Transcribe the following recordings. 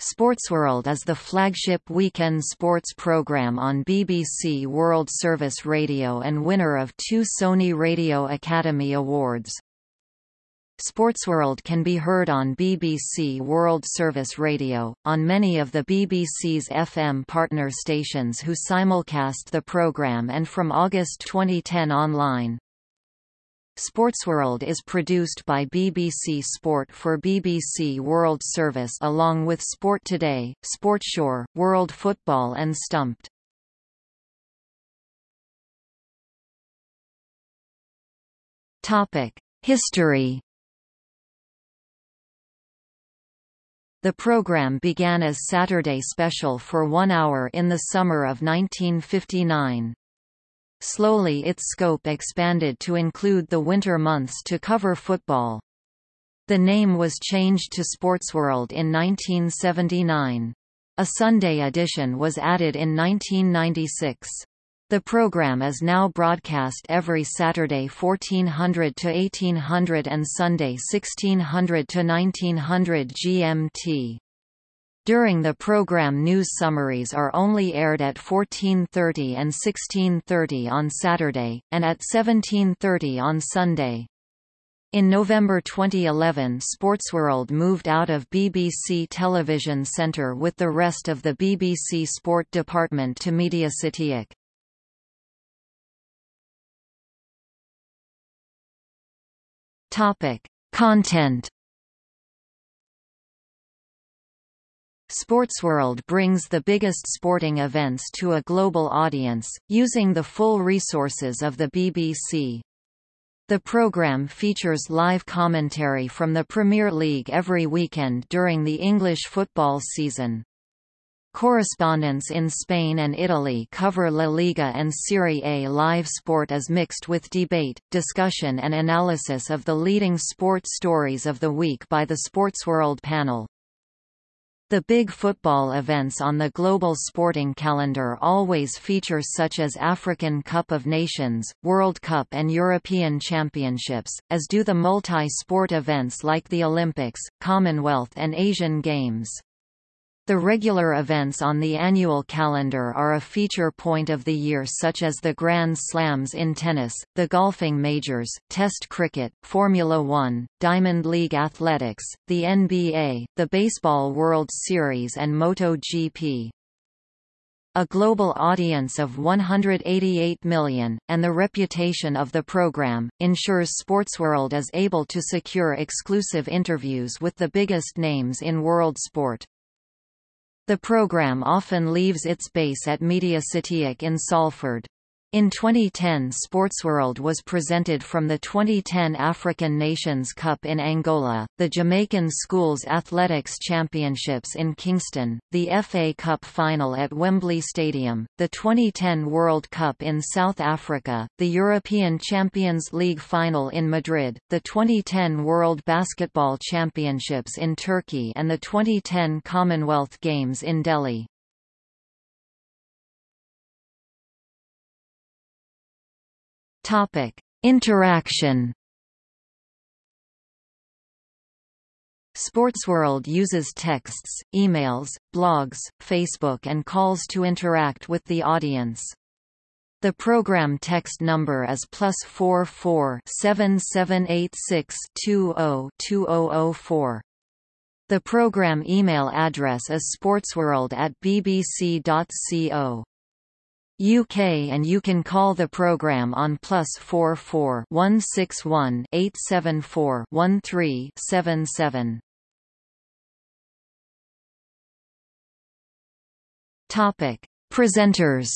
Sportsworld is the flagship weekend sports program on BBC World Service Radio and winner of two Sony Radio Academy Awards. Sportsworld can be heard on BBC World Service Radio, on many of the BBC's FM partner stations who simulcast the programme and from August 2010 online. Sportsworld is produced by BBC Sport for BBC World Service along with Sport Today, Sportshour, World Football and Stumped. History The program began as Saturday Special for one hour in the summer of 1959. Slowly its scope expanded to include the winter months to cover football. The name was changed to Sportsworld in 1979. A Sunday edition was added in 1996. The program is now broadcast every Saturday 1400 to 1800 and Sunday 1600 to 1900 GMT. During the program news summaries are only aired at 14.30 and 16.30 on Saturday, and at 17.30 on Sunday. In November 2011 Sportsworld moved out of BBC Television Centre with the rest of the BBC Sport department to MediaCityUK. Content Sportsworld brings the biggest sporting events to a global audience, using the full resources of the BBC. The programme features live commentary from the Premier League every weekend during the English football season. Correspondents in Spain and Italy cover La Liga and Serie A live sport is mixed with debate, discussion and analysis of the leading sports stories of the week by the Sportsworld panel. The big football events on the global sporting calendar always feature such as African Cup of Nations, World Cup and European Championships, as do the multi-sport events like the Olympics, Commonwealth and Asian Games. The regular events on the annual calendar are a feature point of the year such as the Grand Slams in tennis, the golfing majors, Test cricket, Formula One, Diamond League athletics, the NBA, the Baseball World Series and MotoGP. A global audience of 188 million, and the reputation of the program, ensures Sportsworld is able to secure exclusive interviews with the biggest names in world sport. The program often leaves its base at MediaCityUK in Salford. In 2010 Sportsworld was presented from the 2010 African Nations Cup in Angola, the Jamaican Schools Athletics Championships in Kingston, the FA Cup final at Wembley Stadium, the 2010 World Cup in South Africa, the European Champions League final in Madrid, the 2010 World Basketball Championships in Turkey and the 2010 Commonwealth Games in Delhi. Topic: Interaction. Sportsworld uses texts, emails, blogs, Facebook and calls to interact with the audience. The program text number is plus four four seven seven eight six two zero two zero zero four. The program email address is sportsworld at bbc.co. UK and you can call the program on plus 44 161 874 1377. Topic: Presenters.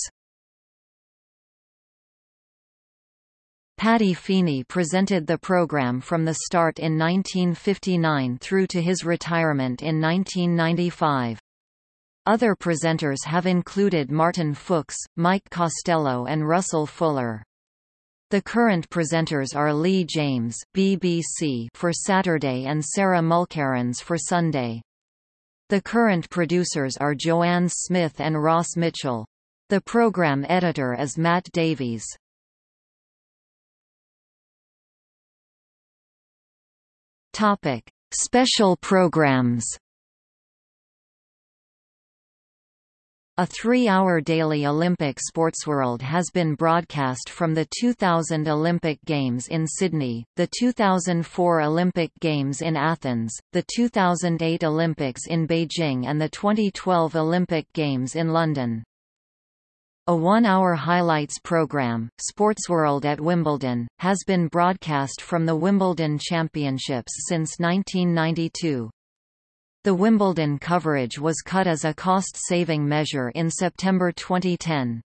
Paddy Feeney presented the program from the start in 1959 through to his retirement in 1995. Other presenters have included Martin Fuchs, Mike Costello and Russell Fuller. The current presenters are Lee James BBC for Saturday and Sarah Mulkerrins for Sunday. The current producers are Joanne Smith and Ross Mitchell. The program editor is Matt Davies. Topic: Special programs A three-hour daily Olympic Sportsworld has been broadcast from the 2000 Olympic Games in Sydney, the 2004 Olympic Games in Athens, the 2008 Olympics in Beijing and the 2012 Olympic Games in London. A one-hour highlights program, Sportsworld at Wimbledon, has been broadcast from the Wimbledon Championships since 1992. The Wimbledon coverage was cut as a cost-saving measure in September 2010.